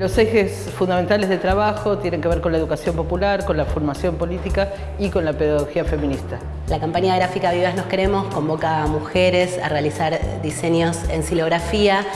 Los ejes fundamentales de trabajo tienen que ver con la educación popular, con la formación política y con la pedagogía feminista. La campaña gráfica Vivas Nos Queremos convoca a mujeres a realizar diseños en silografía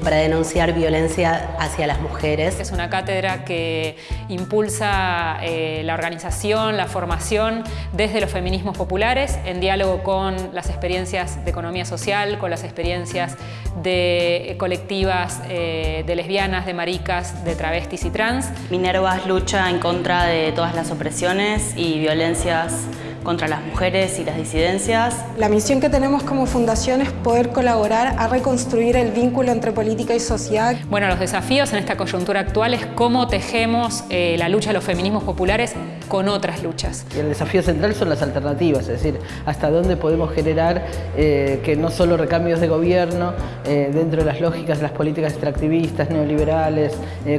para denunciar violencia hacia las mujeres. Es una cátedra que impulsa eh, la organización, la formación desde los feminismos populares en diálogo con las experiencias de economía social, con las experiencias de colectivas eh, de lesbianas, de maricas, de travestis y trans. Minervas lucha en contra de todas las opresiones y violencias contra las mujeres y las disidencias. La misión que tenemos como fundación es poder colaborar a reconstruir el vínculo entre política y sociedad. Bueno, los desafíos en esta coyuntura actual es cómo tejemos eh, la lucha de los feminismos populares con otras luchas. Y el desafío central son las alternativas, es decir, hasta dónde podemos generar eh, que no solo recambios de gobierno eh, dentro de las lógicas de las políticas extractivistas, neoliberales,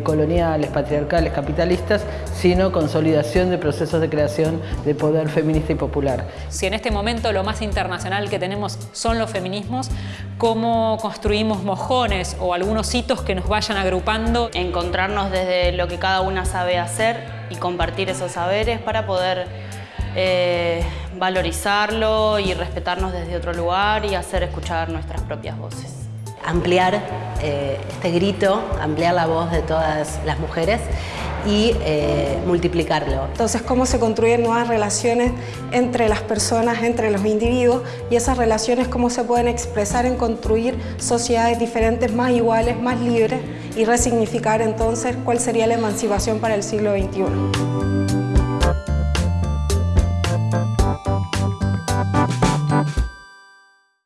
coloniales, patriarcales, capitalistas, sino consolidación de procesos de creación de poder feminista popular. Si en este momento lo más internacional que tenemos son los feminismos, ¿cómo construimos mojones o algunos hitos que nos vayan agrupando? Encontrarnos desde lo que cada una sabe hacer y compartir esos saberes para poder eh, valorizarlo y respetarnos desde otro lugar y hacer escuchar nuestras propias voces. Ampliar eh, este grito, ampliar la voz de todas las mujeres y eh, multiplicarlo. Entonces, cómo se construyen nuevas relaciones entre las personas, entre los individuos y esas relaciones cómo se pueden expresar en construir sociedades diferentes, más iguales, más libres y resignificar entonces cuál sería la emancipación para el siglo XXI.